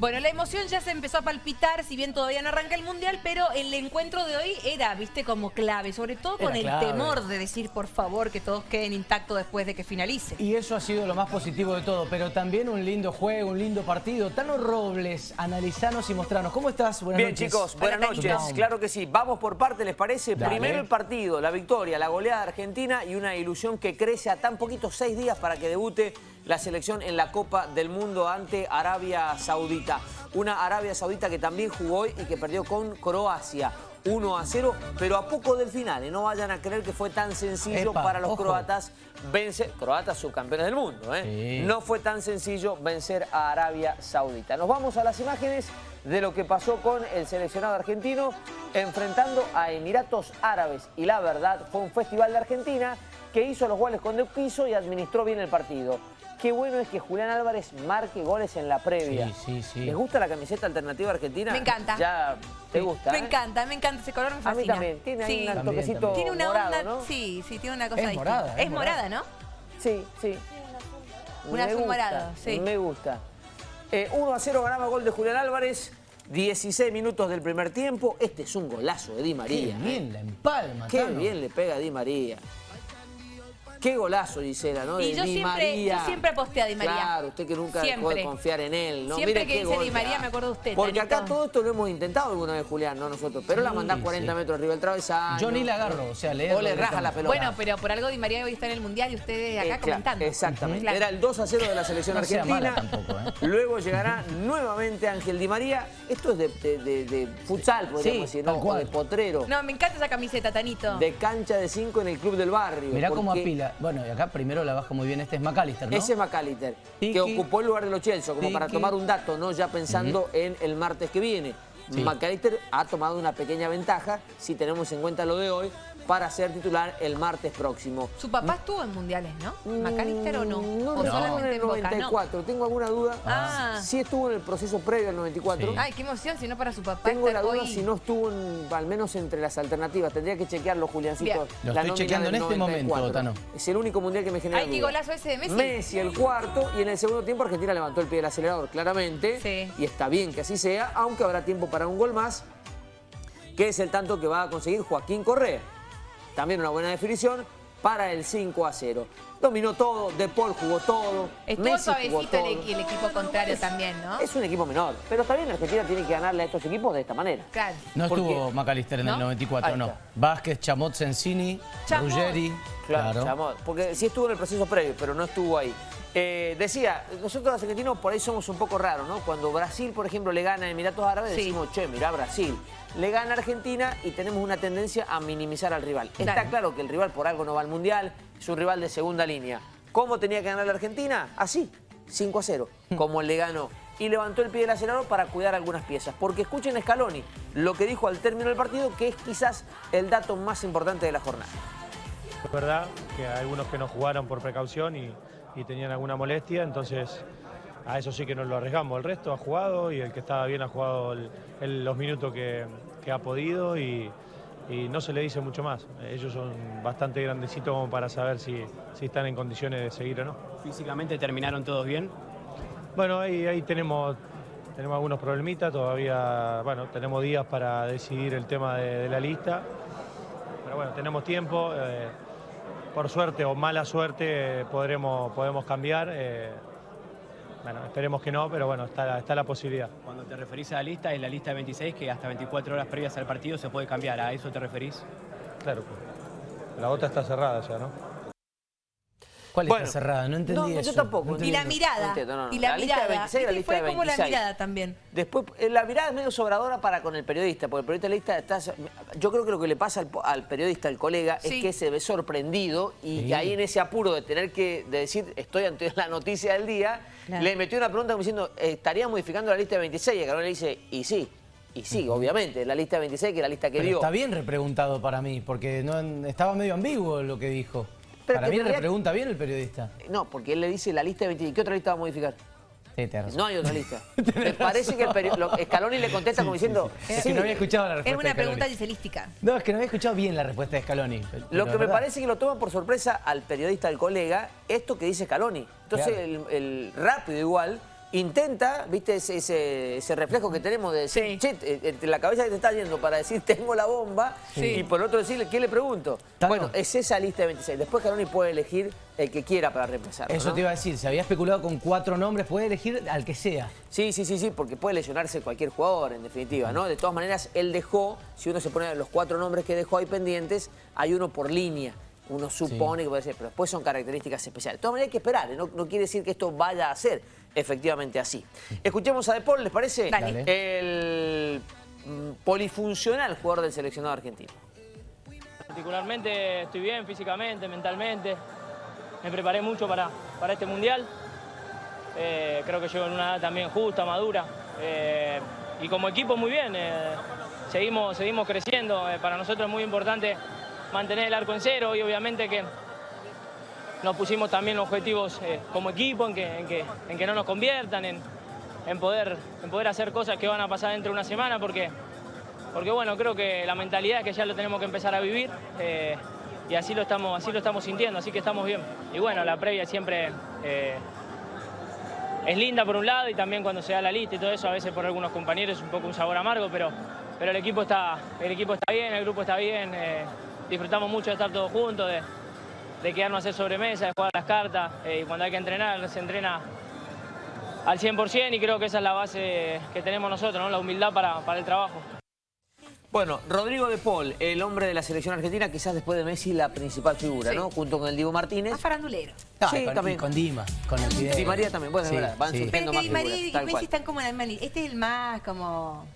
Bueno, la emoción ya se empezó a palpitar, si bien todavía no arranca el Mundial, pero el encuentro de hoy era, viste, como clave, sobre todo con Era el clave. temor de decir, por favor, que todos queden intactos después de que finalice. Y eso ha sido lo más positivo de todo, pero también un lindo juego, un lindo partido. Tano Robles, analizanos y mostranos. ¿Cómo estás? Buenas Bien, noches. chicos, buenas noches. Claro que sí. Vamos por parte, ¿les parece? Dale. Primero el partido, la victoria, la goleada de Argentina y una ilusión que crece a tan poquito seis días para que debute la selección en la Copa del Mundo ante Arabia Saudita. Una Arabia Saudita que también jugó hoy y que perdió con Croacia. 1 a 0, pero a poco del final. Y no vayan a creer que fue tan sencillo Epa, para los ojo. croatas vencer. Croatas subcampeones del mundo, ¿eh? Sí. No fue tan sencillo vencer a Arabia Saudita. Nos vamos a las imágenes de lo que pasó con el seleccionado argentino enfrentando a Emiratos Árabes. Y la verdad, fue un festival de Argentina que hizo los goles cuando quiso y administró bien el partido. Qué bueno es que Julián Álvarez marque goles en la previa. Sí, sí, sí. ¿Les gusta la camiseta alternativa argentina? Me encanta. Ya te gusta, Me ¿eh? encanta, me encanta ese color, me A fascina. mí también. Tiene ahí Sí. un También, toquecito también. Tiene una morado, onda, ¿no? sí, sí, tiene una cosa Es distinta. morada, es es morada, ¿no? Sí, sí. Un Me azul morado, sí. Me gusta. Eh, 1 a 0 ganaba gol de Julián Álvarez. 16 minutos del primer tiempo. Este es un golazo de Di Qué María. bien la empalma, Qué Tano. bien le pega a Di María. Qué golazo, Gisela, ¿no? Y De yo Di siempre- María. yo siempre aposté a Di María. Claro, usted que nunca dejó de confiar en él, ¿no? Siempre Mire que qué dice gol Di María me acuerdo de usted, Porque acá todo esto lo hemos intentado alguna vez, Julián, no nosotros. Pero la mandás Sí, 40 sí. metros arriba del travesaño. Yo ni la agarro, o sea, leerlo O le raja la pelota. Bueno, pero por algo Di María hoy está en el Mundial y ustedes acá Eh, claro, comentando. Exactamente. Claro. Era el 2 a 0 de la selección No sea argentina. mala tampoco, ¿eh? Luego llegará nuevamente Ángel Di María. Esto es de, de- de- de futsal, podríamos Sí, decir, ¿no? O de potrero. No, me encanta esa camiseta, Tanito. De cancha de 5 en el club del barrio. Mirá cómo porque Bueno, y acá primero la baja muy bien. Este es McAllister, ¿no? Ese es McAllister, Tiki. que ocupó el lugar de los Chelsea, como para tomar un dato, ¿no? Ya pensando en el martes que viene. Sí. McAllister ha tomado una pequeña ventaja, si tenemos en cuenta lo de hoy, para ser titular el martes próximo. Su papá estuvo en mundiales, ¿no? ¿Macalister o no? Mm, No, ¿O no, estuvo solamente en el en Boca? No. 94. Tengo alguna duda. Ah. Sí estuvo en el proceso previo al 94. Sí. Ay, qué emoción, si no para su papá. Tengo la duda hoy- si no estuvo en- al menos entre las alternativas. Tendría que chequearlo, Juliancito. Lo estoy chequeando en este momento, 94. Tano. Es el único mundial que me genera Ay, qué golazo ese de Messi. Messi el cuarto y en el segundo tiempo Argentina levantó el pie del acelerador, claramente. Sí. Y está bien que así sea, aunque habrá tiempo para un gol más, que es el tanto que va a conseguir Joaquín Correa. También una buena definición para el 5 a 0. Dominó todo, De Paul jugó todo, Estuvo Messi jugó suavecito el, todo. el equipo contrario también, ¿no? Es un equipo menor, pero también Argentina tiene que ganarle a estos equipos de esta manera. Claro. No ¿Por estuvo qué? McAllister en ¿No? el 94, Ahí no. Vázquez, Chamot, Sensini. Ruggeri. Claro. Chamot, porque sí estuvo en el proceso previo, pero no estuvo ahí. Eh, decía, nosotros los argentinos por ahí somos un poco raros, ¿no? Cuando Brasil, por ejemplo, le gana a Emiratos Árabes, Sí. decimos, che, mirá Brasil. Le gana a Argentina y tenemos una tendencia a minimizar al rival. Está Claro. claro que el rival por algo no va al Mundial, es un rival de segunda línea. ¿Cómo tenía que ganar la Argentina? Así, 5 a 0, como le ganó. Y levantó el pie del acelerador para cuidar algunas piezas. Porque escuchen a Scaloni lo que dijo al término del partido, que es quizás el dato más importante de la jornada. Es verdad que hay algunos que no jugaron por precaución y, y tenían alguna molestia, entonces a eso sí que nos lo arriesgamos. El resto ha jugado y el que estaba bien ha jugado el- el- los minutos que, que ha podido y, y no se le dice mucho más. Ellos son bastante grandecitos como para saber si, si están en condiciones de seguir o no. Físicamente terminaron todos bien. Bueno, ahí, ahí tenemos, tenemos algunos problemitas, todavía, bueno, tenemos días para decidir el tema de, de la lista, pero bueno, tenemos tiempo, eh, por suerte o mala suerte podremos, podemos cambiar, eh, bueno, esperemos que no, pero bueno, está, la- está la posibilidad. Cuando te referís a la lista, es la lista de 26 que hasta 24 horas previas al partido se puede cambiar. ¿A eso te referís? Claro, pues, la otra está cerrada ya, ¿no? ¿Cuál Bueno. está cerrada? No entendí No, eso. yo tampoco. No Y la mirada. No entiendo, no, no. Y la, La lista de mirada. 26 y la ¿Viste? lista Fue de como la 26. mirada también. Después, eh, la mirada es medio sobradora para con el periodista, porque el periodista lista está... Yo creo que lo que le pasa al, periodista, al colega, Sí. es que se ve sorprendido y Sí. ahí en ese apuro de tener que de decir estoy ante la noticia del día, Claro. le metió una pregunta como diciendo, ¿estaría modificando la lista de 26? Y Carol le dice, y sí, y sí, obviamente, la lista de 26 que es la lista que Pero dio. está bien repreguntado para mí, porque no, estaba medio ambiguo lo que dijo. Pero para mí en realidad- repregunta bien el periodista. No, porque él le dice la lista de 26. ¿Qué otra lista va a modificar? Sí. No hay otra lista. Me parece que el peri- lo- Scaloni le contesta como diciendo... Es que no había escuchado la respuesta Es una de pregunta giselística. No, es que no había escuchado bien la respuesta de Scaloni. Lo que me verdad. parece que lo toma por sorpresa al periodista, al colega, esto que dice Scaloni. Entonces, Claro. el, el rápido igual intenta, viste, ese, ese, ese reflejo que tenemos de decir, Sí. che, eh, eh, la cabeza que te está yendo para decir tengo la bomba Sí. y por otro decirle, ¿qué le pregunto? Tano. Bueno, es esa lista de 26. Después Caroni puede elegir el que quiera para reemplazarlo. Eso ¿no? te iba a decir, se había especulado con cuatro nombres, puede elegir al que sea. Sí, sí, sí, sí, porque puede lesionarse cualquier jugador, en definitiva, ¿no? De todas maneras, él dejó, si uno se pone los cuatro nombres que dejó ahí pendientes, hay uno por línea. Uno supone que puede ser, pero después son características especiales. De todas maneras hay que esperar, ¿eh? no, no quiere decir que esto vaya a ser efectivamente así. Escuchemos a De Paul, ¿les parece? Dale. El mm, polifuncional jugador del seleccionado argentino. Particularmente estoy bien físicamente, mentalmente. Me preparé mucho para, para este mundial. Eh, creo que llego en una edad también justa, madura. Eh, y como equipo muy bien. eh, seguimos, seguimos creciendo. Eh, para nosotros es muy importante mantener el arco en cero y obviamente que nos pusimos también objetivos eh, como equipo en que, en que, en que no nos conviertan, en, en poder, en poder hacer cosas que van a pasar dentro de una semana porque porque bueno, creo que la mentalidad es que ya lo tenemos que empezar a vivir eh, y así lo, estamos, así lo estamos sintiendo, así que estamos bien. Y bueno, la previa siempre eh, es linda por un lado y también cuando se da la lista y todo eso, a veces por algunos compañeros es un poco un sabor amargo, pero, pero el, equipo está, el equipo está bien, el grupo está bien, disfrutamos mucho de estar todos juntos, de, de quedarnos a hacer sobremesa, de jugar las cartas eh, y cuando hay que entrenar se entrena al 100% y creo que esa es la base que tenemos nosotros, ¿no? la humildad para, para el trabajo. Bueno, Rodrigo De Paul, el hombre de la selección argentina, quizás después de Messi la principal figura, Sí. ¿no? Junto con el Diego Martínez. Más farandulero. Ah, Sí, con, también. y con Dima, con el video. Di María también, bueno, es verdad, van Pero surgiendo que más Di María figuras, y Messi cual. están como en la misma línea. Este es el más como...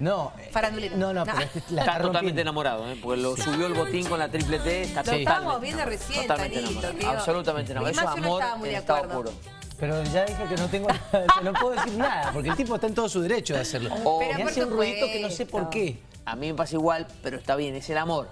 No. eh, Farandulero. No, no, No. pero la Está está totalmente enamorado, ¿eh? porque lo subió el botín con la triple T. Está Lo totalmente estábamos viendo enamorado, recién, totalmente Tanito, enamorado, que Absolutamente enamorado. Eso es no amor muy en de estado puro. Pero ya dije que no tengo nada, no puedo decir nada, porque el tipo está en todo su derecho de hacerlo. Oh, Pero y por hace un ruidito que no sé por qué. A mí me pasa igual, pero está bien, es el amor.